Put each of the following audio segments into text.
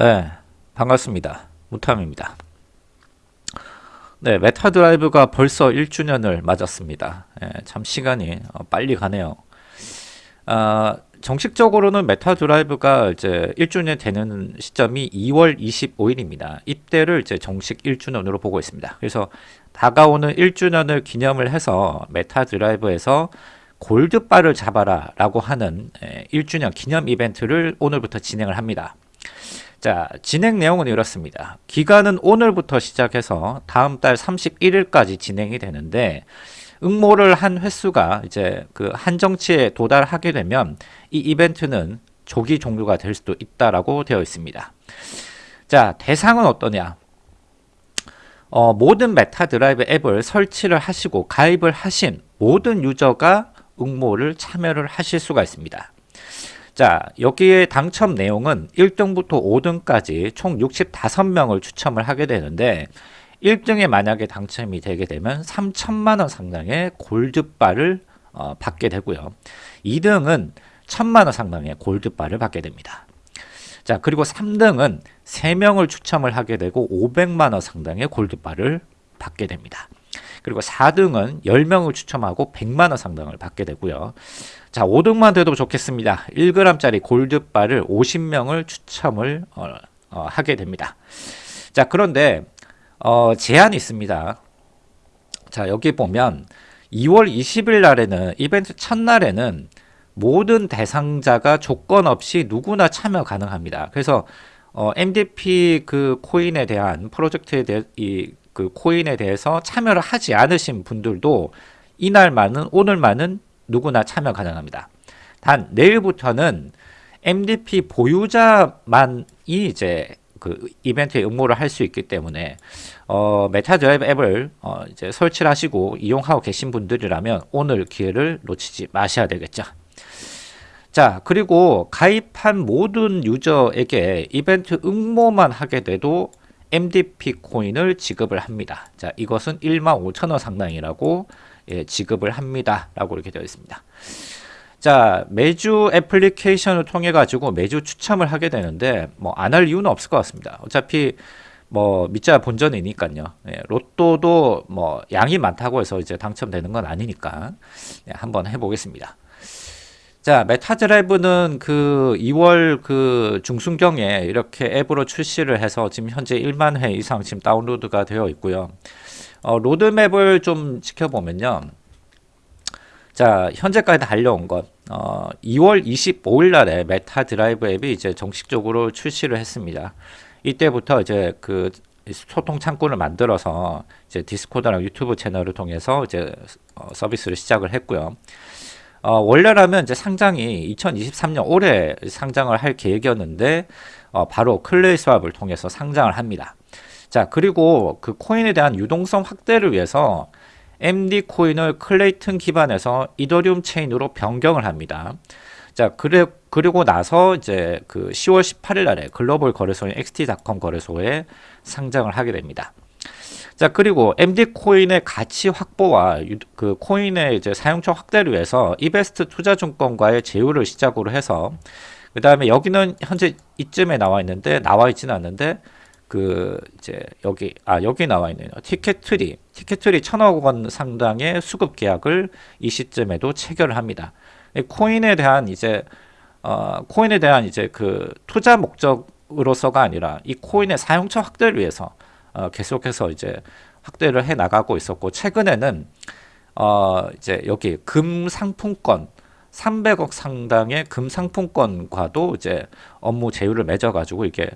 네, 반갑습니다. 무탐입니다. 네, 메타드라이브가 벌써 1주년을 맞았습니다. 예, 참 시간이 어, 빨리 가네요. 아, 정식적으로는 메타드라이브가 이제 1주년 되는 시점이 2월 25일입니다. 이때를 이제 정식 1주년으로 보고 있습니다. 그래서 다가오는 1주년을 기념을 해서 메타드라이브에서 골드바를 잡아라 라고 하는 1주년 예, 기념 이벤트를 오늘부터 진행을 합니다. 자, 진행 내용은 이렇습니다. 기간은 오늘부터 시작해서 다음 달 31일까지 진행이 되는데 응모를 한 횟수가 이제 그 한정치에 도달하게 되면 이 이벤트는 조기 종료가 될 수도 있다라고 되어 있습니다. 자, 대상은 어떠냐? 어, 모든 메타 드라이브 앱을 설치를 하시고 가입을 하신 모든 유저가 응모를 참여를 하실 수가 있습니다. 자 여기에 당첨 내용은 1등부터 5등까지 총 65명을 추첨을 하게 되는데 1등에 만약에 당첨이 되게 되면 3천만원 상당의 골드바를 어, 받게 되고요. 2등은 1천만원 상당의 골드바를 받게 됩니다. 자 그리고 3등은 3명을 추첨을 하게 되고 500만원 상당의 골드바를 받게 됩니다 그리고 4등은 10명을 추첨하고 100만원 상당을 받게 되고요. 자 5등만 돼도 좋겠습니다. 1g짜리 골드바를 50명을 추첨을 어, 어, 하게 됩니다. 자 그런데 어, 제한이 있습니다. 자 여기 보면 2월 20일 날에는 이벤트 첫날에는 모든 대상자가 조건 없이 누구나 참여 가능합니다. 그래서 어, MDP 그 코인에 대한 프로젝트에 대해 이 그 코인에 대해서 참여를 하지 않으신 분들도 이날만은 오늘만은 누구나 참여 가능합니다. 단 내일부터는 MDP 보유자만이 이제 그 이벤트에 응모를 할 수 있기 때문에 어, 메타드라이브 앱을 어, 이제 설치를 하시고 이용하고 계신 분들이라면 오늘 기회를 놓치지 마셔야 되겠죠. 자 그리고 가입한 모든 유저에게 이벤트 응모만 하게 돼도 MDP 코인을 지급을 합니다. 자, 이것은 15,000원 상당이라고 예, 지급을 합니다. 라고 이렇게 되어 있습니다. 자, 매주 애플리케이션을 통해 가지고 매주 추첨을 하게 되는데 뭐 안 할 이유는 없을 것 같습니다. 어차피 뭐 밑자 본전이니까요. 예, 로또도 뭐 양이 많다고 해서 이제 당첨되는 건 아니니까 예, 한번 해보겠습니다. 자, 메타드라이브는 그 2월 그 중순경에 이렇게 앱으로 출시를 해서 지금 현재 1만 회 이상 지금 다운로드가 되어 있고요. 어, 로드맵을 좀 지켜보면요. 자, 현재까지 달려온 것. 어, 2월 25일 날에 메타드라이브 앱이 이제 정식적으로 출시를 했습니다. 이때부터 이제 그 소통 창구를 만들어서 이제 디스코드랑 유튜브 채널을 통해서 이제 어, 서비스를 시작을 했고요. 어, 원래라면 이제 상장이 2023년 올해 상장을 할 계획이었는데 어, 바로 클레이 스왑을 통해서 상장을 합니다. 자 그리고 그 코인에 대한 유동성 확대를 위해서 MD 코인을 클레이튼 기반에서 이더리움 체인으로 변경을 합니다. 자 그래 그리고 나서 이제 그 10월 18일 날에 글로벌 거래소인 XT.com 거래소에 상장을 하게 됩니다. 자 그리고 MD 코인의 가치 확보와 그 코인의 이제 사용처 확대를 위해서 이베스트 투자증권과의 제휴를 시작으로 해서 그 다음에 여기는 현재 이쯤에 나와 있는데 나와 있지는 않는데 그 이제 여기 아 여기 나와 있네요. 티켓트리 티켓트리 천억 원 상당의 수급 계약을 이 시점에도 체결을 합니다. 코인에 대한 이제 어 코인에 대한 이제 그 투자 목적으로서가 아니라 이 코인의 사용처 확대를 위해서 어, 계속해서 이제 확대를 해 나가고 있었고 최근에는 어, 이제 여기 금 상품권 300억 상당의 금 상품권과도 이제 업무 제휴를 맺어 가지고 이게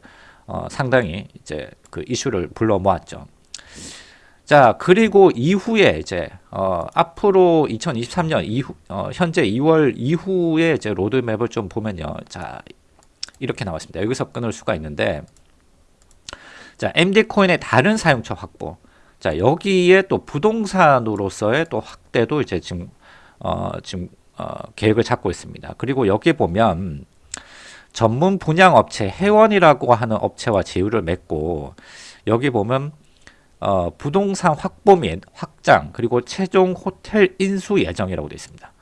어, 상당히 이제 그 이슈를 불러 모았죠. 자 그리고 이후에 이제 어, 앞으로 2023년 이후 어, 현재 2월 이후에 이제 로드맵을 좀 보면요 자 이렇게 나왔습니다 여기서 끊을 수가 있는데 자, MD 코인의 다른 사용처 확보. 자, 여기에 또 부동산으로서의 또 확대도 이제 지금 어, 지금 어, 계획을 잡고 있습니다. 그리고 여기 보면 전문 분양 업체 회원이라고 하는 업체와 제휴를 맺고 여기 보면 어, 부동산 확보 및 확장 그리고 최종 호텔 인수 예정이라고 되어 있습니다.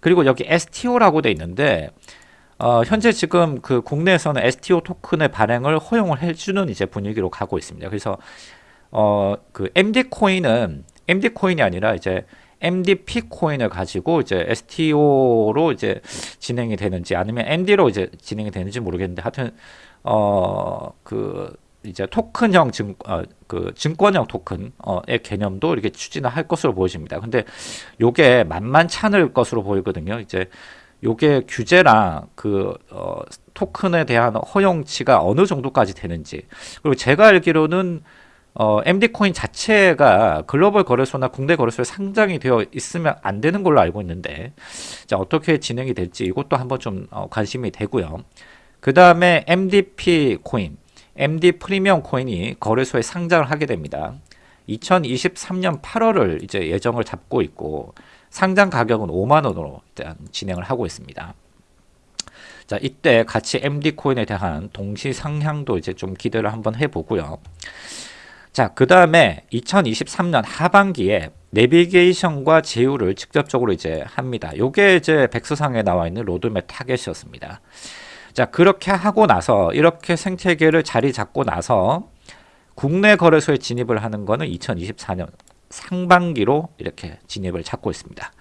그리고 여기 STO라고 되어 있는데 어, 현재 지금 그 국내에서는 STO 토큰의 발행을 허용을 해주는 이제 분위기로 가고 있습니다. 그래서 어, 그 MD 코인은 MD 코인이 아니라 이제 MDP 코인을 가지고 이제 STO로 이제 진행이 되는지 아니면 MD로 이제 진행이 되는지 모르겠는데 하여튼 어 그 이제 토큰형 증, 어, 그 증권형 토큰의 개념도 이렇게 추진을 할 것으로 보여집니다. 근데 요게 만만찮을 것으로 보이거든요. 이제 요게 규제랑 그 어, 토큰에 대한 허용치가 어느 정도까지 되는지 그리고 제가 알기로는 어, MD 코인 자체가 글로벌 거래소나 국내 거래소에 상장이 되어 있으면 안 되는 걸로 알고 있는데 자, 어떻게 진행이 될지 이것도 한번 좀 어, 관심이 되고요. 그 다음에 MDP 코인, MD 프리미엄 코인이 거래소에 상장을 하게 됩니다. 2023년 8월을 이제 예정을 잡고 있고 상장 가격은 5만 원으로 일단 진행을 하고 있습니다. 자, 이때 같이 MD 코인에 대한 동시 상향도 이제 좀 기대를 한번 해보고요. 자, 그 다음에 2023년 하반기에 내비게이션과 제휴를 직접적으로 이제 합니다. 요게 이제 백서상에 나와 있는 로드맵 타겟이었습니다. 자, 그렇게 하고 나서 이렇게 생태계를 자리 잡고 나서 국내 거래소에 진입을 하는 거는 2024년 상반기로 이렇게 진입을 찾고 있습니다.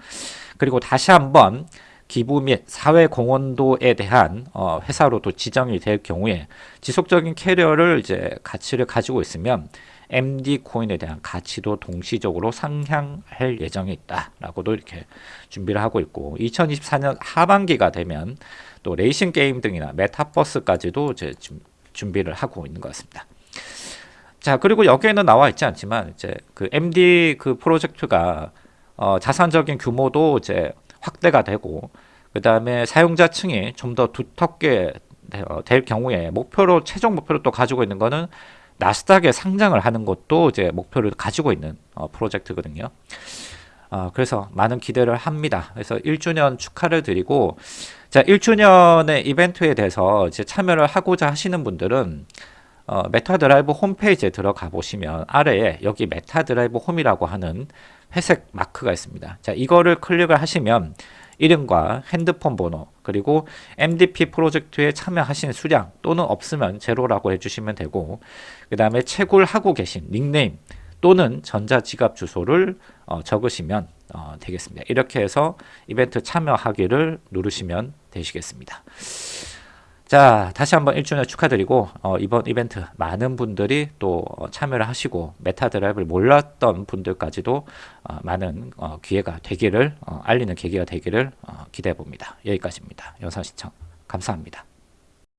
그리고 다시 한번 기부 및 사회 공헌도에 대한 어, 회사로도 지정이 될 경우에 지속적인 캐리어를 이제 가치를 가지고 있으면 MD 코인에 대한 가치도 동시적으로 상향할 예정이 있다라고도 이렇게 준비를 하고 있고 2024년 하반기가 되면 또 레이싱 게임 등이나 메타버스까지도 이제 준비를 하고 있는 것 같습니다. 자 그리고 여기에는 나와 있지 않지만 이제 그 MD 그 프로젝트가 어, 자산적인 규모도 이제 확대가 되고 그 다음에 사용자층이 좀 더 두텁게 어, 될 경우에 목표로 최종 목표로 또 가지고 있는 거는 나스닥에 상장을 하는 것도 이제 목표를 가지고 있는 어, 프로젝트거든요. 어, 그래서 많은 기대를 합니다. 그래서 1주년 축하를 드리고 자 1주년의 이벤트에 대해서 이제 참여를 하고자 하시는 분들은 어, 메타드라이브 홈페이지에 들어가 보시면 아래에 여기 메타드라이브 홈이라고 하는 회색 마크가 있습니다. 자 이거를 클릭을 하시면 이름과 핸드폰 번호 그리고 MDP 프로젝트에 참여하신 수량 또는 없으면 제로라고 해주시면 되고 그 다음에 채굴 하고 계신 닉네임 또는 전자지갑 주소를 어, 적으시면 어, 되겠습니다. 이렇게 해서 이벤트 참여하기를 누르시면 되시겠습니다. 자 다시 한번 1주년 축하드리고 어, 이번 이벤트 많은 분들이 또 어, 참여를 하시고 메타드라이브를 몰랐던 분들까지도 어, 많은 어, 기회가 되기를 어, 알리는 계기가 되기를 어, 기대해 봅니다. 여기까지입니다. 영상 시청 감사합니다.